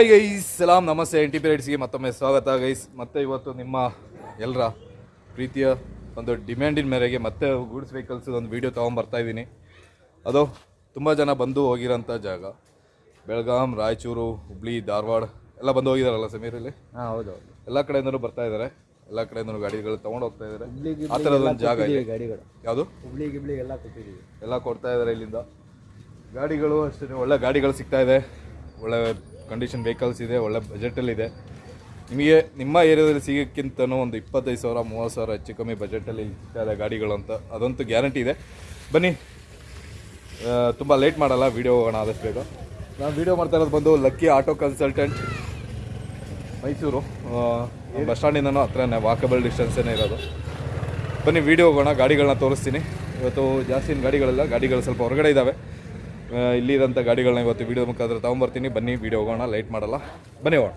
Hi guys ಸಲಾಮ್ ನಮಸ್ತೆ N T P ರೈಡ್ಸ್ಗೆ ಮತ್ತೊಮ್ಮೆ ಸ್ವಾಗತ ಗೈಸ್ ಮತ್ತೆ ಇವತ್ತು ನಿಮ್ಮ ಎಲ್ಲರ ಪ್ರೀತಿಯ ಒಂದು ಡಿಮ್ಯಾಂಡಿನ ಮೇರೆಗೆ ಮತ್ತೆ ಗೂಡ್ಸ್ ವೆಹಿಕಲ್ಸ್ ಒಂದು ವೀಡಿಯೋ ಇದ್ದೀನಿ. ಅದು ತುಂಬ ಜನ ಬಂದು ಹೋಗಿರೋಂಥ ಜಾಗ. ಬೆಳಗಾಂ ರಾಯಚೂರು ಹುಬ್ಳಿ ಧಾರವಾಡ ಎಲ್ಲ ಬಂದು ಹೋಗಿದಾರಲ್ಲ ಸಮೀರಲ್ಲಿ ಹಾಂ ಹೌದು ಎಲ್ಲ ಕಡೆಯಿಂದಲೂ ಬರ್ತಾ ಇದ್ದಾರೆ ಎಲ್ಲ ಕಡೆಯಿಂದನೂ ಗಾಡಿಗಳು ತೊಗೊಂಡು ಹೋಗ್ತಾ ಇದ್ದಾರೆ ಆ ಥರದ ಒಂದು ಜಾಗ ಇದೆ. ಗಾಡಿಗಳು. ಯಾವುದು? ಹುಬ್ಳಿ ಗಿಬ್ಳಿ ಎಲ್ಲ ಕೊಟ್ಟಿದ್ದೀವಿ. ಎಲ್ಲ ಕೊಡ್ತಾ ಇದ್ದಾರೆ ಇಲ್ಲಿಂದ. ಗಾಡಿಗಳು ಅಷ್ಟೇ ಒಳ್ಳೆ ಗಾಡಿಗಳು ಸಿಗ್ತಾ ಇದೆ. ಒಳ್ಳೆ ಕಂಡೀಷನ್ ವೆಹಿಕಲ್ಸ್ ಇದೆ, ಒಳ್ಳೆ ಬಜೆಟಲ್ಲಿ ಇದೆ. ನಿಮಗೆ ನಿಮ್ಮ ಏರಿಯಾದಲ್ಲಿ ಸಿಗೋಕ್ಕಿಂತನೂ ಒಂದು ಇಪ್ಪತ್ತೈದು ಸಾವಿರ, ಮೂವತ್ತು ಸಾವಿರ ಹೆಚ್ಚು ಕಮ್ಮಿ ಬಜೆಟಲ್ಲಿ ಸಿಗ್ತಾಯಿದೆ ಗಾಡಿಗಳು ಅಂತ ಅದಂತೂ ಗ್ಯಾರಂಟಿ ಇದೆ. ಬನ್ನಿ. ತುಂಬ ಲೇಟ್ ಮಾಡಲ್ಲ ವೀಡಿಯೋ ಹೋಗೋಣ ಆದಷ್ಟು ಬೇಗ. ನಾನು ವೀಡಿಯೋ ಮಾಡ್ತಾ ಇರೋದು ಬಂದು lucky auto consultant Mysuru. Bus ಸ್ಟ್ಯಾಂಡಿಂದನೂ ಹತ್ರನೇ ವಾಕಬಲ್ ಡಿಸ್ಟೆನ್ಸೇ ಇರೋದು. ಬನ್ನಿ ವೀಡಿಯೋ ಹೋಗೋಣ ಗಾಡಿಗಳನ್ನ ತೋರಿಸ್ತೀನಿ. ಇವತ್ತು ಜಾಸ್ತಿ ಗಾಡಿಗಳಲ್ಲ, ಗಾಡಿಗಳು ಸ್ವಲ್ಪ ಹೊರಗಡೆ ಇದ್ದಾವೆ ಆ, ಇಲ್ಲಿರೋಂಥ ಗಾಡಿಗಳನ್ನ ಇವತ್ತು ವೀಡಿಯೋ ಮುಖಾಂತರ ತೊಗೊಂಬರ್ತೀನಿ. ಬನ್ನಿ ವೀಡಿಯೋ ಹೋಗೋಣ ಲೈಟ್ ಮಾಡಲ್ಲ. ಬನ್ನಿ ಹೋಗೋಣ.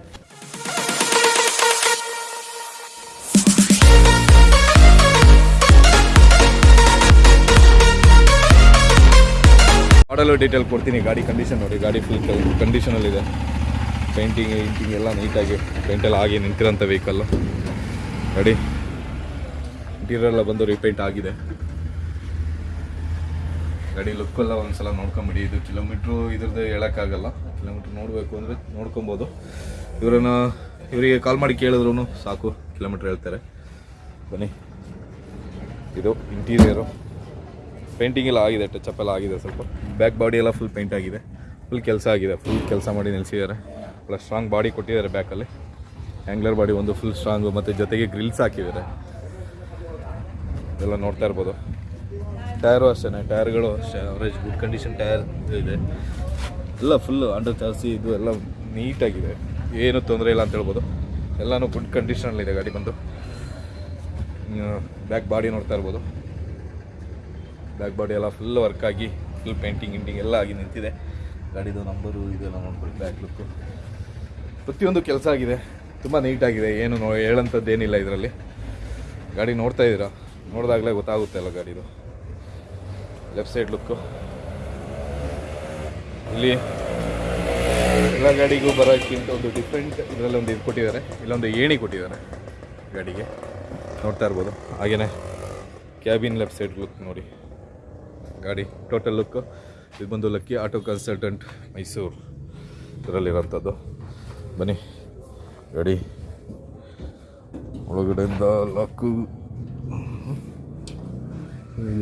ಮಾಡಲು ಡೀಟೇಲ್ ಕೊಡ್ತೀನಿ. ಗಾಡಿ ಕಂಡೀಷನ್ ನೋಡಿ ಗಾಡಿ ಫುಲ್ ಕಂಡೀಷನಲ್ಲಿದೆ ಪೇಂಟಿಂಗ್ ಇಂಟಿಂಗ್ ಎಲ್ಲ ನೀಟಾಗಿ ಪೇಂಟೆಲ್ಲ ಆಗಿ ನಿಂತಿರೋಂಥ ವೆಹಿಕಲ್ಲು ರೆಡಿ ಇಂಟೀರಿಯರ್ ಎಲ್ಲ ಬಂದು ರಿಪೇಂಟ್ ಆಗಿದೆ. ಗಾಡಿ ಲುಕ್ ಎಲ್ಲ ಒಂದ್ಸಲ ನೋಡ್ಕೊಂಬಿಡಿ. ಇದು ಕಿಲೋಮೀಟ್ರು ಇದ್ರದ್ದು ಹೇಳೋಕ್ಕಾಗಲ್ಲ. ಕಿಲೋಮೀಟ್ರ್ ನೋಡಬೇಕು ಅಂದರೆ ನೋಡ್ಕೊಬೋದು. ಇವರನ್ನ ಇವರಿಗೆ ಕಾಲ್ ಮಾಡಿ ಕೇಳಿದ್ರು ಸಾಕು ಕಿಲೋಮೀಟ್ರ್ ಹೇಳ್ತಾರೆ. ಬನ್ನಿ. ಇದು ಇಂಟೀರಿಯರು ಪೇಂಟಿಂಗ್ ಎಲ್ಲ ಆಗಿದೆ ಟಚಪ್ ಎಲ್ಲ ಆಗಿದೆ ಸ್ವಲ್ಪ. ಬ್ಯಾಕ್ ಬಾಡಿ ಎಲ್ಲ ಫುಲ್ ಪೇಂಟ್ ಆಗಿದೆ. ಫುಲ್ ಕೆಲಸ ಆಗಿದೆ ಫುಲ್ ಕೆಲಸ ಮಾಡಿ ನಿಲ್ಲಿಸಿದ್ದಾರೆ ಪ್ಲಸ್ ಸ್ಟ್ರಾಂಗ್ ಬಾಡಿ ಕೊಟ್ಟಿದ್ದಾರೆ ಬ್ಯಾಕಲ್ಲಿ ಆ್ಯಂಗ್ಲರ್ ಬಾಡಿ ಒಂದು ಫುಲ್ ಸ್ಟ್ರಾಂಗು ಮತ್ತು ಜೊತೆಗೆ ಗ್ರಿಲ್ಸ್ ಹಾಕಿದ್ದಾರೆ. ಇದೆಲ್ಲ ನೋಡ್ತಾ ಇರ್ಬೋದು. ಟೈರು ಅಷ್ಟೇ ಟೈರ್ಗಳು ಅಷ್ಟೇ ಅವರೇಜ್ ಗುಡ್ ಕಂಡೀಷನ್ ಟೈರ್ ಇದೆ. ಎಲ್ಲ ಫುಲ್ಲು ಅಂಡರ್ ಜಾಸ್ತಿ ಇದು ಎಲ್ಲ ನೀಟಾಗಿದೆ. ಏನು ತೊಂದರೆ ಇಲ್ಲ ಅಂತ ಹೇಳ್ಬೋದು. ಎಲ್ಲನೂ ಗುಡ್ ಕಂಡೀಷನಲ್ಲಿದೆ ಗಾಡಿ ಬಂದು. ಬ್ಯಾಕ್ ಬಾಡಿ ನೋಡ್ತಾ ಇರ್ಬೋದು. ಬ್ಯಾಕ್ ಬಾಡಿ ಎಲ್ಲ ಫುಲ್ ವರ್ಕ್ ಆಗಿ ಫುಲ್ ಪೇಂಟಿಂಗ್ ಗಿಂಟಿಂಗ್ ಎಲ್ಲ ಆಗಿ ನಿಂತಿದೆ. ಗಾಡಿದು ನಂಬರು ಇದೆಲ್ಲ ನೋಡ್ಬೋದು ಬ್ಯಾಕ್ ಲುಕ್ಕು ಪ್ರತಿಯೊಂದು ಕೆಲಸ ಆಗಿದೆ. ತುಂಬ ನೀಟಾಗಿದೆ. ಏನು ನೋ ಹೇಳೋಂಥದ್ದು ಏನಿಲ್ಲ ಇದರಲ್ಲಿ. ಗಾಡಿ ನೋಡ್ತಾ ಇದ್ದೀರಾ? ನೋಡಿದಾಗಲೇ ಗೊತ್ತಾಗುತ್ತೆ ಅಲ್ಲ ಗಾಡಿದು. ಲೆಫ್ಟ್ ಸೈಡ್ ಲುಕ್ಕು ಇಲ್ಲಿ ಎಲ್ಲ ಗಾಡಿಗೂ ಬರೋಕ್ಕಿಂತ ಒಂದು ಡಿಫ್ರೆಂಟ್ ಇದರಲ್ಲಿ ಒಂದು ಇದು ಕೊಟ್ಟಿದ್ದಾರೆ. ಇಲ್ಲೊಂದು ಏಣಿ ಕೊಟ್ಟಿದ್ದಾರೆ ಗಾಡಿಗೆ. ನೋಡ್ತಾ ಇರ್ಬೋದು. ಹಾಗೆಯೇ ಕ್ಯಾಬಿನ್ ಲೆಫ್ಟ್ ಸೈಡ್ ಲುಕ್ ನೋಡಿ. ಗಾಡಿ ಟೋಟಲ್ ಲುಕ್ ಇದು ಬಂದು ಲಕ್ಕಿ ಆಟೋ ಕನ್ಸಲ್ಟೆಂಟ್ ಮೈಸೂರು ಇದರಲ್ಲಿರೋಂಥದ್ದು. ಬನ್ನಿ. ಗಾಡಿ ಒಳಗಡೆಯಿಂದ ಲಾಕು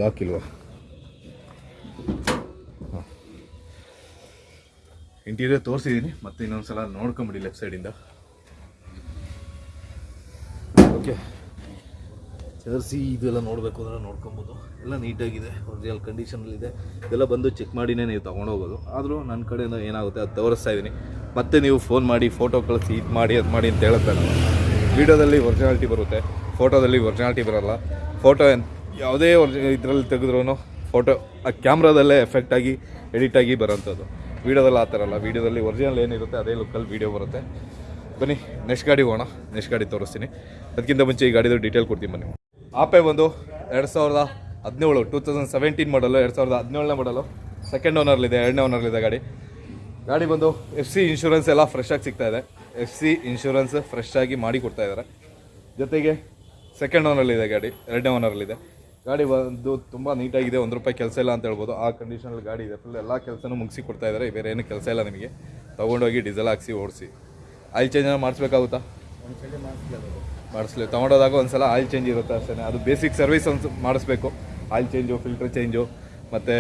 ಲಾಕ್ ಇಲ್ವಾ? ಇಂಟೀರಿಯರ್ ತೋರಿಸಿದ್ದೀನಿ ಮತ್ತೆ ಇನ್ನೊಂದ್ಸಲ ನೋಡ್ಕೊಂಬಿಡಿ ಲೆಫ್ಟ್ ಸೈಡಿಂದ ಓಕೆ ಚರ್ಸಿ ಇದೆಲ್ಲ ನೋಡಬೇಕು ಅಂದ್ರೆ ನೋಡ್ಕೊಬೋದು. ಎಲ್ಲ ನೀಟಾಗಿದೆ ಒರಿಜಿನಲ್ ಕಂಡೀಷನಲ್ಲಿದೆ ಇದೆಲ್ಲ ಬಂದು ಚೆಕ್ ಮಾಡಿನೇ ನೀವು ತೊಗೊಂಡೋಗೋದು. ಆದರೂ ನನ್ನ ಕಡೆಯಿಂದ ಏನಾಗುತ್ತೆ ಅದು ತೋರಿಸ್ತಾ ಇದ್ದೀನಿ ಮತ್ತೆ ನೀವು ಫೋನ್ ಮಾಡಿ ಫೋಟೋ ಕಳಿಸಿ, ಇದು ಮಾಡಿ, ಅದು ಮಾಡಿ ಅಂತ ಹೇಳುತ್ತೆ ವೀಡಿಯೋದಲ್ಲಿ ಒರಿಜಿನಾಲಿಟಿ ಬರುತ್ತೆ ಫೋಟೋದಲ್ಲಿ ಒರಿಜಿನಾಲಿಟಿ ಬರೋಲ್ಲ. ಫೋಟೋ ಯಾವುದೇ ಇದರಲ್ಲಿ ತೆಗೆದ್ರೂ ಫೋಟೋ ಆ ಕ್ಯಾಮ್ರಾದಲ್ಲೇ ಎಫೆಕ್ಟಾಗಿ ಎಡಿಟಾಗಿ ಬರೋಂಥದ್ದು. ವೀಡಿಯೋದಲ್ಲಿ ಆ ಥರ ಅಲ್ಲ, ವೀಡಿಯೋದಲ್ಲಿ ಒರಿಜಿನಲ್ ಏನಿರುತ್ತೆ ಅದೇ ಲುಕ್ಕಲ್ಲಿ ವೀಡಿಯೋ ಬರುತ್ತೆ. ಬನ್ನಿ ನೆಕ್ಸ್ಟ್ ಗಾಡಿ ಹೋಗೋಣ ನೆಕ್ಸ್ಟ್ ಗಾಡಿ ತೋರಿಸ್ತೀನಿ. ಅದಕ್ಕಿಂತ ಮುಂಚೆ ಈ ಗಾಡಿದು ಡೀಟೇಲ್ ಕೊಡ್ತೀನಿ ಬನ್ನಿ. ಆಪೆ ಬಂದು ಎರಡು ಸಾವಿರದ ಹದಿನೇಳು ಟೂ ತೌಸಂಡ್ ಸೆವೆಂಟೀನ್ ಮಾಡಲು ಎರಡು ಸಾವಿರದ ಹದಿನೇಳನೇ ಮಾಡಲು ಸೆಕೆಂಡ್ ಓನರ್ಲಿದೆ ಎರಡನೇ ಓನರ್ಲಿದೆ ಗಾಡಿ. ಗಾಡಿ ಬಂದು ಎಫ್ ಸಿ ಇನ್ಶೂರೆನ್ಸ್ ಎಲ್ಲ ಫ್ರೆಶ್ ಆಗಿ ಸಿಗ್ತಾ ಇದೆ. ಎಫ್ ಸಿ ಇನ್ಶೂರೆನ್ಸ್ ಫ್ರೆಶ್ ಆಗಿ ಮಾಡಿ ಕೊಡ್ತಾ ಇದ್ದಾರೆ ಜೊತೆಗೆ ಸೆಕೆಂಡ್ ಓನರ್ಲಿದೆ ಗಾಡಿ, ಎರಡನೇ ಓನರ್ಲಿದೆ ಗಾಡಿ ಬಂದು ತುಂಬ ನೀಟಾಗಿದೆ, ಒಂದು ರೂಪಾಯಿ ಕೆಲಸ ಇಲ್ಲ ಅಂತ ಹೇಳ್ಬೋದು. ಆ ಕಂಡೀಷನಲ್ಲಿ ಗಾಡಿ ಇದೆ. ಫುಲ್ ಎಲ್ಲ ಕೆಲಸನೂ ಮುಗಿಸಿ ಕೊಡ್ತಾ ಇದ್ದಾರೆ ಬೇರೆ ಏನು ಕೆಲಸ ಇಲ್ಲ ನಿಮಗೆ. ತೊಗೊಂಡೋಗಿ ಡೀಸೆಲ್ ಹಾಕ್ಸಿ ಓಡಿಸಿ. ಆಯಿಲ್ ಚೇಂಜ್ ಮಾಡಿಸ್ಬೇಕಾಗುತ್ತಾ? ಮಾಡಿಸ್ಲಿ ತೊಗೊಂಡೋದಾಗ ಒಂದ್ಸಲ ಆಯಿಲ್ ಚೇಂಜ್ ಇರುತ್ತೆ ಅಷ್ಟೇ ಅದು ಬೇಸಿಕ್ ಸರ್ವಿಸ್ ಒಂದು ಮಾಡಿಸ್ಬೇಕು. ಆಯಿಲ್ ಚೇಂಜು ಫಿಲ್ಟರ್ ಚೇಂಜು ಮತ್ತು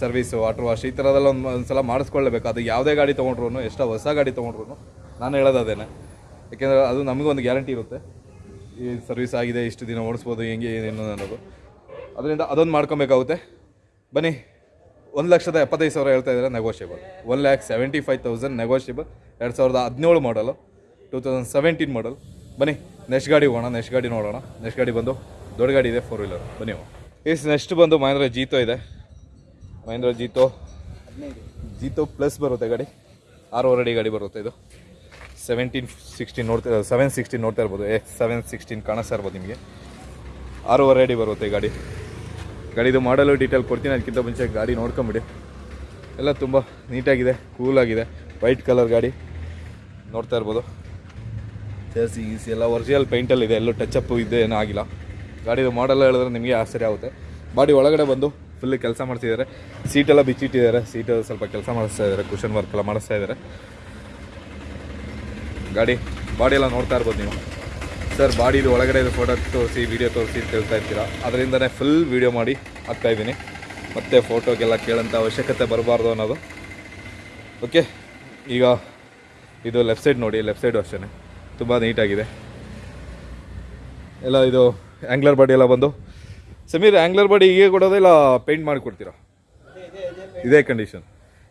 ಸರ್ವಿಸು ವಾಟರ್ ವಾಶ್ ಈ ಥರದೆಲ್ಲ ಒಂದು ಒಂದು ಸಲ ಮಾಡಿಸ್ಕೊಳ್ಳೇಬೇಕು. ಅದು ಯಾವುದೇ ಗಾಡಿ ತೊಗೊಂಡ್ರು ಎಷ್ಟೋ ಹೊಸ ಗಾಡಿ ತೊಗೊಂಡ್ರು ನಾನು ಹೇಳೋದು ಅದೇನೆ. ಯಾಕೆಂದರೆ ಅದು ಒಂದು ಗ್ಯಾರಂಟಿ ಇರುತ್ತೆ. ಈ ಸರ್ವಿಸ್ ಆಗಿದೆ, ಇಷ್ಟು ದಿನ ಓಡಿಸ್ಬೋದು, ಹೆಂಗೆ, ಏನು ಅನ್ನೋದು. ಅದರಿಂದ ಅದೊಂದು ಮಾಡ್ಕೊಬೇಕಾಗುತ್ತೆ. ಬನ್ನಿ, ಒಂದು ಲಕ್ಷದ ಎಪ್ಪತ್ತೈದು ಸಾವಿರ ಹೇಳ್ತಾ ಇದ್ದಾರೆ negotiable one lakh seventy five thousand negotiable ಎರಡು ಸಾವಿರದ ಹದಿನೇಳು ಮಾಡಲು ಟೂ ತೌಸಂಡ್ ಸೆವೆಂಟೀನ್ ಮಾಡಲ್ ಬನ್ನಿ ನೆಕ್ಸ್ಟ್ ಗಾಡಿ ಹೋಗೋಣ ನೆಕ್ಸ್ಟ್ ಗಾಡಿ ನೋಡೋಣ. ನೆಕ್ಸ್ಟ್ ಗಾಡಿ ಬಂದು ದೊಡ್ಡ ಗಾಡಿ ಇದೆ ಫೋರ್ ವೀಲರ್ ಬನ್ನಿ ಎಸ್ ನೆಕ್ಸ್ಟ್ ಬಂದು ಮಹೇಂದ್ರ ಜೀತೋ ಇದೆ. ಮಹೇಂದ್ರ ಜೀತೋ ಜೀತೋ ಪ್ಲಸ್ ಬರುತ್ತೆ ಗಾಡಿ. ಆರೂವರೆ ಅಡಿ ಗಾಡಿ ಬರುತ್ತೆ ಇದು. ಸೆವೆಂಟೀನ್ ಸಿಕ್ಸ್ಟೀನ್ ನೋಡ್ತಾ ಸೆವೆನ್ ಸಿಕ್ಸ್ಟೀನ್ ನೋಡ್ತಾ ಇರ್ಬೋದು. ಏ ಸೆವೆನ್ ಸಿಕ್ಸ್ಟೀನ್ ಕಾಣಿಸ್ತಾ ಇರ್ಬೋದು ನಿಮಗೆ. ಆರೂವರೆ ಅಡಿ ಬರುತ್ತೆ ಗಾಡಿ. ಗಾಡಿದು ಮಾಡಲು ಡೀಟೇಲ್ ಕೊಡ್ತೀನಿ, ಅದಕ್ಕಿಂತ ಮುಂಚೆ ಗಾಡಿ ನೋಡ್ಕೊಂಬಿಡಿ. ಎಲ್ಲ ತುಂಬ ನೀಟಾಗಿದೆ ಕೂಲಾಗಿದೆ ವೈಟ್ ಕಲರ್ ಗಾಡಿ. ನೋಡ್ತಾ ಇರ್ಬೋದು. ಜರ್ಸಿ ಗೀಸಿ ಎಲ್ಲ ಒರಿಜಿನಲ್ ಪೇಂಟಲ್ಲಿದೆ ಎಲ್ಲೂ ಟಚ್ ಇದೆ, ಏನೂ ಆಗಿಲ್ಲ. ಗಾಡಿದು ಮಾಡೆಲ್ಲ ಹೇಳಿದ್ರೆ ನಿಮಗೆ ಆಶ್ಚರ್ಯ ಆಗುತ್ತೆ. ಬಾಡಿ ಒಳಗಡೆ ಬಂದು ಫುಲ್ ಕೆಲಸ ಮಾಡ್ತಿದ್ದಾರೆ. ಸೀಟೆಲ್ಲ ಬಿಚ್ಚಿಟ್ಟಿದ್ದಾರೆ. ಸೀಟ್ ಸ್ವಲ್ಪ ಕೆಲಸ ಮಾಡಿಸ್ತಾ ಇದ್ದಾರೆ ಕುಷನ್ ವರ್ಕ್ ಎಲ್ಲ ಮಾಡಿಸ್ತಾ ಇದ್ದಾರೆ. ಗಾಡಿ ಬಾಡಿ ಎಲ್ಲ ನೋಡ್ತಾ ಇರ್ಬೋದು ನೀವು. ಸರ್, ಬಾಡಿದು ಒಳಗಡೆ ಫೋಟೋ ತೋರಿಸಿ ವೀಡಿಯೋ ತೋರಿಸಿ ಅಂತ ಹೇಳ್ತಾ ಇರ್ತೀರಾ? ಅದರಿಂದನೇ ಫುಲ್ ವೀಡಿಯೋ ಮಾಡಿ ಹಾಕ್ತಾ ಇದ್ದೀನಿ. ಮತ್ತೆ ಫೋಟೋಗೆಲ್ಲ ಕೇಳೋಂಥ ಅವಶ್ಯಕತೆ ಬರಬಾರ್ದು ಅನ್ನೋದು. ಓಕೆ ಈಗ ಇದು ಲೆಫ್ಟ್ ಸೈಡ್ ನೋಡಿ ಲೆಫ್ಟ್ ಸೈಡು ಅಷ್ಟೇ ತುಂಬ ನೀಟಾಗಿದೆ ಎಲ್ಲ ಇದು ಆ್ಯಂಗ್ಲರ್ ಬಾಡಿ ಎಲ್ಲ ಬಂದು. ಸಮೀರ್ ಆ್ಯಂಗ್ಲರ್ ಬಾಡಿ ಹೀಗೆ ಕೊಡೋದೇ ಇಲ್ಲ ಪೇಂಟ್ ಮಾಡಿ ಕೊಡ್ತೀರಾ ಇದೇ ಕಂಡೀಷನ್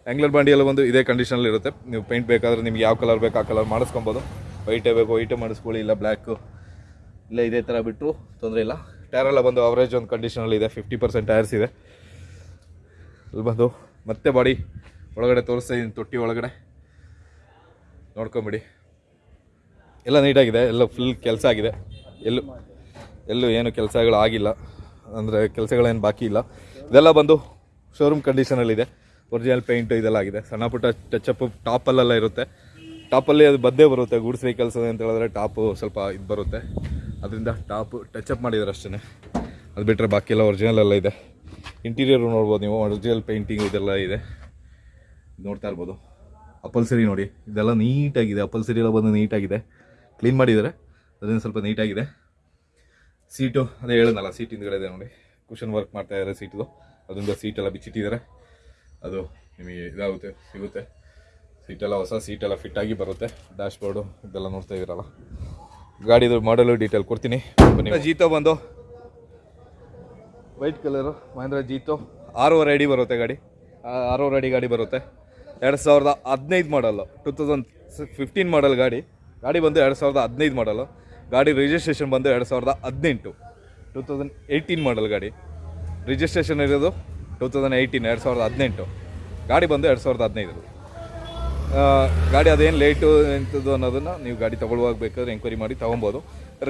ಆ್ಯಂಗ್ಲರ್ ಬಾಡಿ ಎಲ್ಲ ಬಂದು ಇದೇ ಕಂಡೀಷನಲ್ಲಿ ಇರುತ್ತೆ. ನೀವು ಪೇಂಟ್ ಬೇಕಾದರೆ ನಿಮ್ಗೆ ಯಾವ ಕಲರ್ ಬೇಕು ಆ ಕಲರ್ ಮಾಡಿಸ್ಕೊಬೋದು. ವೈಟೇ ಬೇಕು ವೈಟೇ ಮಾಡಿಸ್ಕೊಳ್ಳಿ, ಇಲ್ಲ ಬ್ಲ್ಯಾಕು ಇಲ್ಲ ಇದೇ ಥರ ಬಿಟ್ಟರು ತೊಂದರೆ ಇಲ್ಲ. ಟೈರ್ ಎಲ್ಲ ಬಂದು ಅವರೇಜ್ ಒಂದು ಕಂಡೀಷನಲ್ಲಿ ಇದೆ ಫಿಫ್ಟಿ ಪರ್ಸೆಂಟ್ ಟೈರ್ಸ್ ಇದೆ. ಅಲ್ಲಿ ಬಂದು ಮತ್ತೆ ಬಾಡಿ ಒಳಗಡೆ ತೋರಿಸ್ತಾ ಇದ್ದೀನಿ ತೊಟ್ಟಿ ಒಳಗಡೆ. ನೋಡ್ಕೊಂಬಿಡಿ. ಎಲ್ಲ ನೀಟಾಗಿದೆ ಎಲ್ಲ ಫುಲ್ ಕೆಲಸ ಆಗಿದೆ. ಎಲ್ಲೂ ಎಲ್ಲೂ ಏನು ಕೆಲಸಗಳು ಆಗಿಲ್ಲ. ಅಂದರೆ ಕೆಲಸಗಳೇನು ಬಾಕಿ ಇಲ್ಲ. ಇದೆಲ್ಲ ಬಂದು ಶೋರೂಮ್ ಕಂಡೀಷನಲ್ಲಿದೆ ಒರಿಜಿನಲ್ ಪೇಂಟು ಇದೆಲ್ಲ ಆಗಿದೆ. ಸಣ್ಣ ಪುಟ್ಟ ಟಚಪ್ ಟಾಪಲ್ಲೆಲ್ಲ ಇರುತ್ತೆ. ಟಾಪಲ್ಲಿ ಅದು ಬದ್ದೇ ಬರುತ್ತೆ, ಗೂಡ್ಸ್ ವೆಹಿಕಲ್ಸ್ ಅಂತ ಹೇಳಿದ್ರೆ ಟಾಪು ಸ್ವಲ್ಪ ಇದು ಬರುತ್ತೆ. ಅದರಿಂದ ಟಾಪು ಟಚಪ್ ಮಾಡಿದ್ದಾರೆ ಅಷ್ಟೇ ಅದು ಬಿಟ್ಟರೆ ಬಾಕಿ ಎಲ್ಲ ಒರಿಜಿನಲ್ ಎಲ್ಲ ಇದೆ. ಇಂಟೀರಿಯರು ನೋಡ್ಬೋದು ನೀವು ಒರಿಜಿನಲ್ ಪೇಂಟಿಂಗ್ ಇದೆಲ್ಲ ಇದೆ. ನೋಡ್ತಾ ಇರ್ಬೋದು. ಅಪಲ್ಸರಿ ನೋಡಿ, ಇದೆಲ್ಲ ನೀಟಾಗಿದೆ. ಅಪಲ್ಸರಿ ಎಲ್ಲ ಬಂದು ನೀಟಾಗಿದೆ. ಕ್ಲೀನ್ ಮಾಡಿದ್ದಾರೆ ಅದರಿಂದ ಸ್ವಲ್ಪ ನೀಟಾಗಿದೆ. ಸೀಟು ಅದೇ ಹೇಳಿದ್ನಲ್ಲ ಸೀಟ್ ಹಿಂದ್ಗಡೆ ಇದೆ ನೋಡಿ. ಕುಷನ್ ವರ್ಕ್ ಮಾಡ್ತಾ ಇದ್ದಾರೆ ಸೀಟ್ದು ಅದರಿಂದ ಸೀಟೆಲ್ಲ ಬಿಚ್ಚಿಟ್ಟಿದ್ದಾರೆ ಅದು ನಿಮಗೆ ಇದಾಗುತ್ತೆ, ಸಿಗುತ್ತೆ. ಸೀಟೆಲ್ಲ ಹೊಸ ಸೀಟೆಲ್ಲ ಫಿಟ್ಟಾಗಿ ಬರುತ್ತೆ. ಡ್ಯಾಶ್ ಬೋರ್ಡು ಇದೆಲ್ಲ ನೋಡ್ತಾ ಇದ್ದೀರಲ್ಲ. ಗಾಡಿದು ಮಾಡಲು ಡೀಟೇಲ್ ಕೊಡ್ತೀನಿ. ಜೀತೋ ಬಂದು. White colour Mahindra Jeeto. ಆರೂವರೆ ಅಡಿ ಬರುತ್ತೆ ಗಾಡಿ. ಆರೂವರೆ ಅಡಿ ಗಾಡಿ ಬರುತ್ತೆ. ಎರಡು ಸಾವಿರದ ಹದಿನೈದು ಮಾಡಲ್ಲು ಟೂ ತೌಸಂಡ್ ಫಿಫ್ಟೀನ್ ಮಾಡಲ್ ಗಾಡಿ. ಗಾಡಿ ಬಂದು ಎರಡು ಸಾವಿರದ ಹದಿನೈದು ಮಾಡಲು ಗಾಡಿ ರಿಜಿಸ್ಟ್ರೇಷನ್ ಬಂದು ಎರಡು ಸಾವಿರದ ಹದಿನೆಂಟು ಟೂ ತೌಸಂಡ್ ಏಯ್ಟೀನ್ ಮಾಡಲ್ ಗಾಡಿ. ರಿಜಿಸ್ಟ್ರೇಷನ್ ಇರೋದು ಟೂ ತೌಸಂಡ್ ಏಯ್ಟೀನ್ ಎರಡು ಸಾವಿರದ ಹದಿನೆಂಟು. ಗಾಡಿ ಬಂದು ಎರಡು ಸಾವಿರದ ಹದಿನೈದು. ಗಾಡಿ ಅದೇನು ಲೇಟು ಎಂಥದ್ದು ಅನ್ನೋದನ್ನು ನೀವು ಗಾಡಿ ತೊಗೊಳ್ಳುವಾಗ ಬೇಕಾದ್ರೆ ಎಂಕ್ವೈರಿ ಮಾಡಿ ತೊಗೊಬೋದು.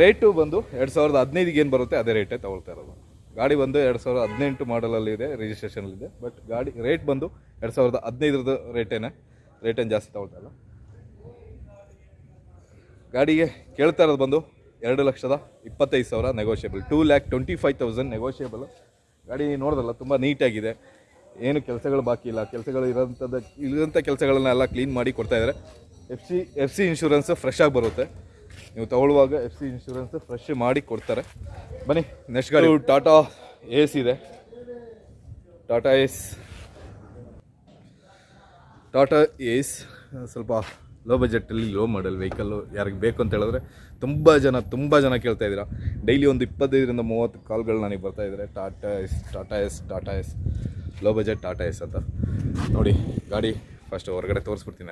ರೇಟು ಬಂದು ಎರಡು ಸಾವಿರದ ಹದಿನೈದಿಗೆ ಏನು ಬರುತ್ತೆ ಅದೇ ರೇಟೇ ತೊಗೊಳ್ತಾ ಇರೋದು. ಗಾಡಿ ಬಂದು ಎರಡು ಸಾವಿರದ ಹದಿನೆಂಟು ಮಾಡಲಲ್ಲಿದೆ ರಿಜಿಸ್ಟ್ರೇಷನಲ್ಲಿದೆ ಬಟ್ ಗಾಡಿ ರೇಟ್ ಬಂದು ಎರಡು ಸಾವಿರದ ಹದಿನೈದರದ್ದು ರೇಟೇನೆ ರೇಟೇನು ಜಾಸ್ತಿ ತೊಗೊಳ್ತಾ ಇಲ್ಲ. ಗಾಡಿಗೆ ಕೇಳ್ತಾ ಇರೋದು ಬಂದು ಎರಡು ಲಕ್ಷದ ಇಪ್ಪತ್ತೈದು ಸಾವಿರ negotiable two lakh twenty five thousand negotiable ಗಾಡಿ ನೋಡೋದಲ್ಲ, ತುಂಬ ನೀಟಾಗಿದೆ ಏನು ಕೆಲಸಗಳು ಬಾಕಿ ಇಲ್ಲ. ಕೆಲಸಗಳು ಇರೋಂಥದ್ದು ಇರೋಂಥ ಕೆಲಸಗಳನ್ನೆಲ್ಲ ಕ್ಲೀನ್ ಮಾಡಿ ಕೊಡ್ತಾ ಇದ್ದಾರೆ F C F C insurance fresh ಆಗಿ ಬರುತ್ತೆ. ನೀವು ತಗೊಳ್ಳುವಾಗ ಎಫ್ ಸಿ ಇನ್ಶೂರೆನ್ಸ್ ಫ್ರೆಶ್ ಮಾಡಿ ಕೊಡ್ತಾರೆ. ಬನ್ನಿ ನೆಕ್ಸ್ಟ್ ಗಾಡಿ. ಟಾಟಾ ಏಸ್ ಇದೆ. ಟಾಟಾ ಎಸ್ ಟಾಟಾ ಎಸ್ ಸ್ವಲ್ಪ ಲೋ ಬಜೆಟಲ್ಲಿ ಲೋ ಮಾಡಲ್ ವೆಹಿಕಲ್ಲು ಯಾರಿಗೆ ಬೇಕು ಅಂತ ಹೇಳಿದ್ರೆ ತುಂಬ ಜನ ತುಂಬ ಜನ ಕೇಳ್ತಾ ಇದ್ದೀರಾ. ಡೈಲಿ ಒಂದು ಇಪ್ಪತ್ತೈದರಿಂದ ಮೂವತ್ತು ಕಾಲ್ಗಳು ನನಗೆ ಬರ್ತಾ ಇದ್ದಾರೆ Tata Ace Tata Ace Tata Ace low budget Tata Ace ಅಂತ. ನೋಡಿ, ಗಾಡಿ ಫಸ್ಟ್ ಹೊರಗಡೆ ತೋರಿಸ್ಬಿಡ್ತೀನಿ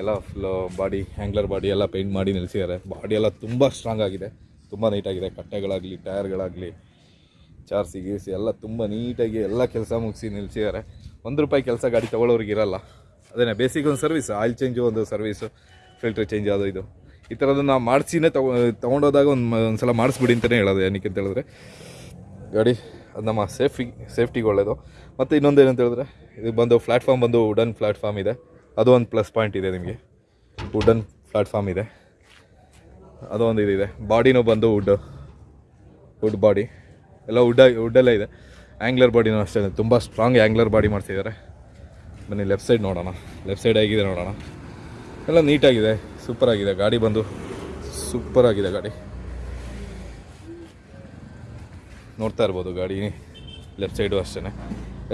ಎಲ್ಲ ಫುಲ್ ಬಾಡಿ ಹ್ಯಾಂಗ್ಲರ್ ಬಾಡಿ ಎಲ್ಲ ಪೇಂಟ್ ಮಾಡಿ ನಿಲ್ಲಿಸಿದ್ದಾರೆ ಬಾಡಿ ಎಲ್ಲ ತುಂಬ ಸ್ಟ್ರಾಂಗ್ ಆಗಿದೆ. ತುಂಬ ನೀಟಾಗಿದೆ ಕಟ್ಟೆಗಳಾಗಲಿ, ಟೈರ್ಗಳಾಗಲಿ, ಚಾರ್ಸಿ, ಗೀರ್ಸಿ ಎಲ್ಲ ತುಂಬ ನೀಟಾಗಿ ಎಲ್ಲ ಕೆಲಸ ಮುಗಿಸಿ ನಿಲ್ಲಿಸಿದ್ದಾರೆ ಒಂದು ರೂಪಾಯಿ ಕೆಲಸ ಗಾಡಿ ತೊಗೊಳೋರಿಗೆ ಇರಲ್ಲ. ಅದೇನೇ ಬೇಸಿಕ್ ಒಂದು ಸರ್ವಿಸ್ ಆಯಿಲ್ ಚೇಂಜು ಒಂದು ಸರ್ವಿಸು ಫಿಲ್ಟ್ರ್ ಚೇಂಜ್ ಅದು ಇದು. ಈ ನಾವು ಮಾಡಿಸಿನೇ ತಗೊ ತೊಗೊಂಡೋದಾಗ ಒಂದು ಒಂದು ಸಲ ಮಾಡಿಸ್ಬಿಡಿ ಅಂತಲೇ ಹೇಳೋದು ಏನಕ್ಕೆ ಅಂತ ಹೇಳಿದ್ರೆ. ಗಾಡಿ ಅದು ನಮ್ಮ ಸೇಫ್ಟಿ ಸೇಫ್ಟಿಗೆ ಒಳ್ಳೆಯದು ಮತ್ತು ಇನ್ನೊಂದು ಏನಂತ ಹೇಳಿದ್ರೆ, ಇದು ಬಂದು ಪ್ಲ್ಯಾಟ್ಫಾರ್ಮ್ ಬಂದು ವುಡನ್ ಪ್ಲ್ಯಾಟ್ಫಾರ್ಮ್ ಇದೆ. ಅದು ಒಂದು ಪ್ಲಸ್ ಪಾಯಿಂಟ್ ಇದೆ ನಿಮಗೆ. ವುಡನ್ ಪ್ಲ್ಯಾಟ್ಫಾರ್ಮ್ ಇದೆ. ಅದು ಒಂದು ಇದಿದೆ. ಬಾಡಿನೂ ಬಂದು ವುಡ್ಡು ವುಡ್ ಬಾಡಿ ಎಲ್ಲ ವುಡ್ ವುಡ್ಡಲ್ಲೇ ಇದೆ. ಆ್ಯಂಗ್ಲರ್ ಬಾಡಿನೂ ಅಷ್ಟೇ ತುಂಬ ಸ್ಟ್ರಾಂಗ್ ಆ್ಯಂಗ್ಲರ್ ಬಾಡಿ ಮಾಡ್ತಿದ್ದಾರೆ ಬನ್ನಿ ಲೆಫ್ಟ್ ಸೈಡ್ ನೋಡೋಣ. ಲೆಫ್ಟ್ ಸೈಡ್ ಹೇಗಿದೆ ನೋಡೋಣ. ಎಲ್ಲ ನೀಟಾಗಿದೆ ಸೂಪರಾಗಿದೆ ಗಾಡಿ ಬಂದು ಸೂಪರಾಗಿದೆ ಗಾಡಿ. ನೋಡ್ತಾ ಇರ್ಬೋದು ಗಾಡಿ ಲೆಫ್ಟ್ ಸೈಡು ಅಷ್ಟೇ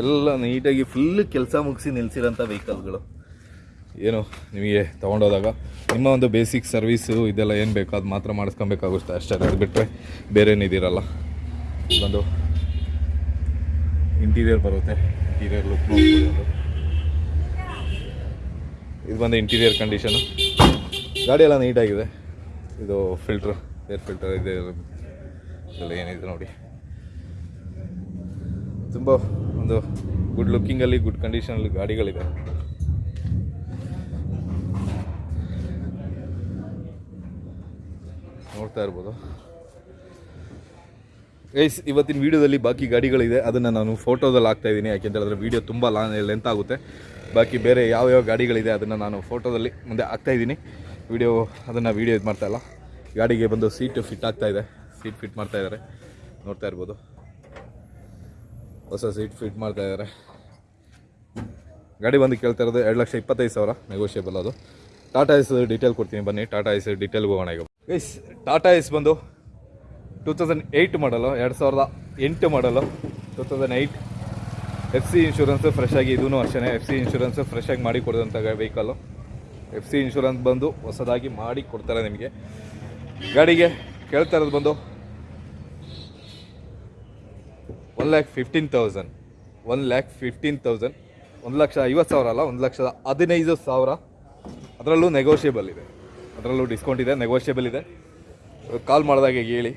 ಎಲ್ಲ ನೀಟಾಗಿ ಫುಲ್ ಕೆಲಸ ಮುಗಿಸಿ ನಿಲ್ಲಿಸಿರೋಂಥ ವೆಹಿಕಲ್ಗಳು ಏನು ನಿಮಗೆ ತೊಗೊಂಡೋದಾಗ ನಿಮ್ಮ ಒಂದು ಬೇಸಿಕ್ ಸರ್ವೀಸು ಇದೆಲ್ಲ ಏನು ಬೇಕೋ ಅದು ಮಾತ್ರ ಮಾಡಿಸ್ಕೊಬೇಕಾಗುತ್ತೆ ಅಷ್ಟೇ, ಅದು ಬಿಟ್ಟರೆ ಬೇರೆ ಏನಿದಿರಲ್ಲ ಇದೊಂದು ಇಂಟೀರಿಯರ್ ಬರುತ್ತೆ ಇಂಟೀರಿಯರ್ ಲುಕ್ ಇದು ಬಂದು ಇಂಟೀರಿಯರ್ ಕಂಡೀಷನು ಗಾಡಿ ಎಲ್ಲ ನೀಟಾಗಿದೆ. ಇದು ಫಿಲ್ಟ್ರ್ ಏರ್ ಫಿಲ್ಟರ್ ಇದೆ, ಇದೆಲ್ಲ ಏನಿದೆ ನೋಡಿ. ತುಂಬ ಒಂದು ಗುಡ್ ಲುಕ್ಕಿಂಗಲ್ಲಿ ಗುಡ್ ಕಂಡೀಷನಲ್ಲಿ ಗಾಡಿಗಳಿದೆ. ನೋಡ್ತಾ ಇರ್ಬೋದು. ಗೈಸ್ ಇವತ್ತಿನ ವೀಡಿಯೋದಲ್ಲಿ ಬಾಕಿ ಗಾಡಿಗಳಿದೆ. ಅದನ್ನು ನಾನು ಫೋಟೋದಲ್ಲಿ ಹಾಕ್ತಾ ಇದ್ದೀನಿ. ಯಾಕೆಂತ ಹೇಳಿದ್ರೆ ವೀಡಿಯೋ ತುಂಬ ಲಾ ಲೆಂತ್ ಆಗುತ್ತೆ. ಬಾಕಿ ಬೇರೆ ಯಾವ ಯಾವ ಗಾಡಿಗಳಿದೆ ಅದನ್ನು ನಾನು ಫೋಟೋದಲ್ಲಿ ಮುಂದೆ ಹಾಕ್ತಾ ಇದ್ದೀನಿ. ವೀಡಿಯೋ ಅದನ್ನು ವೀಡಿಯೋ ಇದು ಮಾಡ್ತಾಯಿಲ್ಲ ಗಾಡಿಗೆ ಬಂದು ಸೀಟು ಫಿಟ್ ಆಗ್ತಾಯಿದೆ ಸೀಟ್ ಫಿಟ್ ಮಾಡ್ತಾ ಇದ್ದಾರೆ. ನೋಡ್ತಾ ಇರ್ಬೋದು. ಹೊಸ ಸೀಟ್ ಫಿಟ್ ಮಾಡ್ತಾ ಇದ್ದಾರೆ ಗಾಡಿ ಬಂದು ಕೇಳ್ತಾ ಇರೋದು ಎರಡು ಲಕ್ಷ ಇಪ್ಪತ್ತೈದು ಸಾವಿರ ನೆಗೋಷಿಯೇಬಲ್ ಅದು. ಟಾಟಾ ಎಸ್ ಡೀಟೇಲ್ ಕೊಡ್ತೀನಿ, ಬನ್ನಿ. ಟಾಟಾ ಎಸ್ ಡೀಟೇಲ್ಗೆ ಹೋಗೋಣ ಈಗ. ಟಾಟಾ ಎಸ್ ಬಂದು ಟೂ ತೌಸಂಡ್ ಏಯ್ಟ್ ಮಾಡಲು ಎರಡು ಸಾವಿರದ ಎಂಟು ಮಾಡಲು two thousand eight F C insurance fresh ಆಗಿ ಇದೂ ಅಷ್ಟೇ ಎಫ್ ಸಿ ಇನ್ಶೂರೆನ್ಸ್ ಫ್ರೆಶ್ ಆಗಿ ಮಾಡಿ ಕೊಡೋದಂಥ ವೆಹಿಕಲ್ಲು ಎಫ್ ಸಿ ಇನ್ಶೂರೆನ್ಸ್ ಬಂದು ಹೊಸದಾಗಿ ಮಾಡಿ ಕೊಡ್ತಾರೆ ನಿಮಗೆ. ಗಾಡಿಗೆ ಕೇಳ್ತಾ ಇರೋದು ಬಂದು one lakh fifteen thousand one lakh fifteen thousand ಒಂದು ಲಕ್ಷ ಐವತ್ತು ಸಾವಿರ ಅಲ್ಲ, ಒಂದು ಲಕ್ಷದ ಹದಿನೈದು ಸಾವಿರ. ಅದರಲ್ಲೂ ನೆಗೋಷಿಯೇಬಲ್ ಇದೆ. ಅದರಲ್ಲೂ ಡಿಸ್ಕೌಂಟ್ ಇದೆ ನೆಗೋಷಿಯೇಬಲ್ ಇದೆ. ಕಾಲ್ ಮಾಡಿದಾಗ ಹೇಳಿ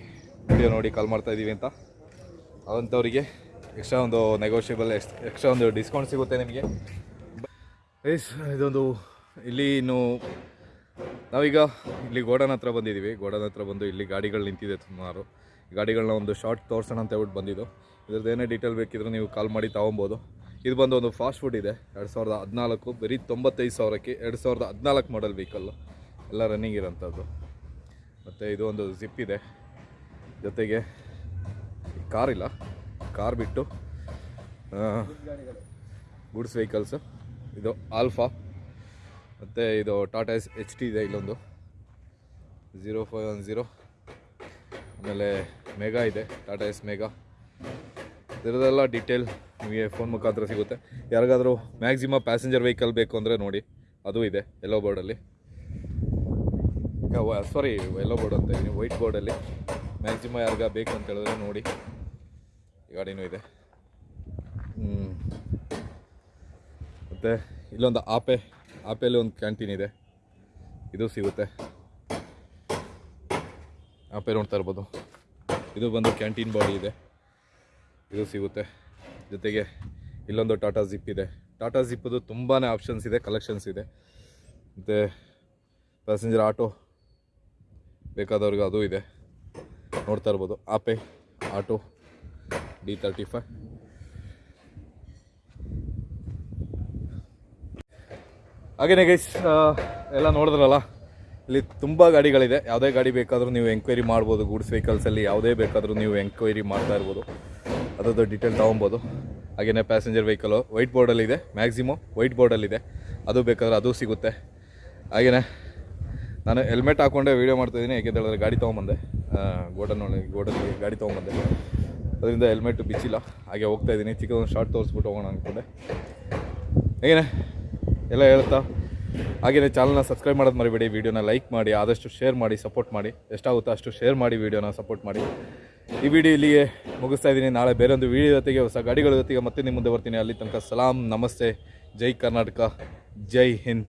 ವಿಡಿಯೋ ನೋಡಿ ಕಾಲ್ ಮಾಡ್ತಾ ಇದ್ದೀವಿ ಅಂತ. ಅವಂಥವ್ರಿಗೆ ಎಕ್ಸ್ಟ್ರಾ ಒಂದು ನೆಗೋಷಿಯಬಲ್ ಎಕ್ಸ್ಟ್ರಾ ಒಂದು ಡಿಸ್ಕೌಂಟ್ ಸಿಗುತ್ತೆ ನಿಮಗೆ. ಎಸ್ ಇದೊಂದು ಇಲ್ಲಿ ಇನ್ನು ನಾವೀಗ ಇಲ್ಲಿ ಗೋಡನ್ ಹತ್ರ ಬಂದಿದ್ದೀವಿ. ಗೋಡನ್ ಹತ್ರ ಬಂದು ಇಲ್ಲಿ ಗಾಡಿಗಳು ನಿಂತಿದೆ ಸುಮಾರು. ಗಾಡಿಗಳನ್ನ ಒಂದು ಶಾರ್ಟ್ ತೋರ್ಸೋಣ ಅಂತ ಹೇಳ್ಬಿಟ್ಟು ಬಂದಿದ್ದು. ಇದ್ರದ್ದು ಏನೇ ಡೀಟೇಲ್ ಬೇಕಿದ್ರೆ ನೀವು ಕಾಲ್ ಮಾಡಿ ತೊಗೊಬೋದು. ಇದು ಬಂದು ಒಂದು ಫಾಸ್ಟ್ ಫುಡ್ ಇದೆ, ಎರಡು ಸಾವಿರದ ಹದಿನಾಲ್ಕು, ಬರೀ ತೊಂಬತ್ತೈದು ಸಾವಿರಕ್ಕೆ ಎರಡು ಸಾವಿರದ ಹದಿನಾಲ್ಕು ಮಾಡಲ್ ವೆಹಿಕಲ್ಲು ಎಲ್ಲ ರನ್ನಿಂಗ್ ಇರೋಂಥದ್ದು. ಮತ್ತು ಇದು ಒಂದು ಜಿಪ್ ಇದೆ. ಜೊತೆಗೆ ಕಾರ್ ಇಲ್ಲ ಕಾರ್ ಬಿಟ್ಟು ಗೂಡ್ಸ್ ವೆಹಿಕಲ್ಸು ಇದು ಆಲ್ಫಾ ಮತ್ತು ಇದು ಟಾಟಾ ಎಸ್ ಎಚ್ ಟಿ ಇದೆ ಇಲ್ಲೊಂದು. ಝೀರೋ ಫೈವ್ ಒನ್ ಝೀರೋ ಆಮೇಲೆ ಮೆಗಾ ಇದೆ ಟಾಟಾ ಎಸ್ ಮೆಗಾ ಇದರದೆಲ್ಲ ಡೀಟೇಲ್ ನಿಮಗೆ ಫೋನ್ ಮುಖಾಂತರ ಸಿಗುತ್ತೆ. ಯಾರಿಗಾದರೂ ಮ್ಯಾಕ್ಸಿಮಮ್ ಪ್ಯಾಸೆಂಜರ್ ವೆಹಿಕಲ್ ಬೇಕು ಅಂದರೆ ನೋಡಿ, ಅದು ಇದೆ ಎಲ್ಲೋ ಬೋರ್ಡಲ್ಲಿ ಸಾರಿ ಎಲ್ಲೋ ಬೋರ್ಡ್ ಅಂತ ಇದ್ದೀನಿ ವೈಟ್ ಬೋರ್ಡಲ್ಲಿ ಮ್ಯಾಕ್ಸಿಮಮ್ ಯಾರಿಗ ಬೇಕು ಅಂತ ಹೇಳಿದ್ರೆ ನೋಡಿ ಗಾಡಿನೂ ಇದೆ. ಮತ್ತು ಇಲ್ಲೊಂದು ಆಪೆ ಆಪೆಯಲ್ಲಿ ಒಂದು ಕ್ಯಾಂಟೀನ್ ಇದೆ. ಇದು ಸಿಗುತ್ತೆ. ಆಪೆ ನೋಡ್ತಾ ಇರ್ಬೋದು ಇದು ಬಂದು ಕ್ಯಾಂಟೀನ್ ಬಾಡಿ ಇದೆ. ಇದು ಸಿಗುತ್ತೆ. ಜೊತೆಗೆ ಇಲ್ಲೊಂದು ಟಾಟಾ ಜಿಪ್ ಇದೆ. ಟಾಟಾ ಜಿಪ್ಪದು ತುಂಬಾ ಆಪ್ಷನ್ಸ್ ಇದೆ, ಕಲೆಕ್ಷನ್ಸ್ ಇದೆ. ಮತ್ತು ಪ್ಯಾಸೆಂಜರ್ ಆಟೋ ಬೇಕಾದವ್ರಿಗೆ ಅದು ಇದೆ. ನೋಡ್ತಾ ಇರ್ಬೋದು. Ape auto D thirty five. ಹಾಗೇನೆ ಗೈಸ್ ಎಲ್ಲ ನೋಡಿದ್ರಲ್ಲ? ಇಲ್ಲಿ ತುಂಬ ಗಾಡಿಗಳಿದೆ. ಯಾವುದೇ ಗಾಡಿ ಬೇಕಾದರೂ ನೀವು ಎಂಕ್ವೈರಿ ಮಾಡ್ಬೋದು. ಗೂಡ್ಸ್ ವೆಹಿಕಲ್ಸಲ್ಲಿ ಯಾವುದೇ ಬೇಕಾದರೂ ನೀವು ಎಂಕ್ವೈರಿ ಮಾಡ್ತಾ ಇರ್ಬೋದು. ಅದರದ್ದು ಡೀಟೇಲ್ ತೊಗೊಬೋದು. ಹಾಗೆಯೇ ಪ್ಯಾಸೆಂಜರ್ ವೆಹಿಕಲು ವೈಟ್ ಬೋರ್ಡಲ್ಲಿದೆ ಮ್ಯಾಕ್ಸಿಮಮ್ ವೈಟ್ ಬೋರ್ಡಲ್ಲಿದೆ ಅದು ಬೇಕಾದರೆ ಅದು ಸಿಗುತ್ತೆ. ಹಾಗೆಯೇ ನಾನು ಹೆಲ್ಮೆಟ್ ಹಾಕ್ಕೊಂಡೆ ವೀಡಿಯೋ ಮಾಡ್ತಾಯಿದ್ದೀನಿ ಹೇಳಿದ್ರೆ ಗಾಡಿ ತೊಗೊಂಬಂದೆ. ಗೋಡನ್ ಗೋಡಲ್ಲಿ ಗಾಡಿ ತೊಗೊಂಬಂದೆ. ಅದರಿಂದ ಹೆಲ್ಮೆಟ್ ಬಿಚ್ಚಿಲ್ಲ. ಹಾಗೆ ಹೋಗ್ತಾ ಇದ್ದೀನಿ. ಚಿಕ್ಕದೊಂದು ಶಾರ್ಟ್ ತೋರಿಸ್ಬಿಟ್ಟು ಹೋಗೋಣ ಅಂದ್ಕೊಂಡೆ ಹೇಗೆ ಎಲ್ಲ ಹೇಳ್ತಾ ಹಾಗೆಯೇ ಚಾನಲ್ನ ಸಬ್ಸ್ಕ್ರೈಬ್ ಮಾಡೋದು ಮರಿಬೇಡಿ ವೀಡಿಯೋನ ಲೈಕ್ ಮಾಡಿ, ಆದಷ್ಟು ಶೇರ್ ಮಾಡಿ ಸಪೋರ್ಟ್ ಮಾಡಿ. ಎಷ್ಟಾಗುತ್ತೋ ಅಷ್ಟು ಶೇರ್ ಮಾಡಿ ವೀಡಿಯೋನ ಸಪೋರ್ಟ್ ಮಾಡಿ. ಈ ವಿಡಿಯೋ ಇಲ್ಲಿಗೆ ಮುಗಿಸ್ತಾ ಇದ್ದೀನಿ. ನಾಳೆ ಬೇರೊಂದು ವೀಡಿಯೋ ಜೊತೆಗೆ, ಹೊಸ ಗಾಡಿಗಳ ಜೊತೆಗೆ ಮತ್ತೆ ನಿಮ್ಮ ಮುಂದೆ ಬರ್ತೀನಿ. ಅಲ್ಲಿ ತನಕ ಸಲಾಂ, ನಮಸ್ತೆ. ಜೈ ಕರ್ನಾಟಕ, ಜೈ ಹಿಂದ್.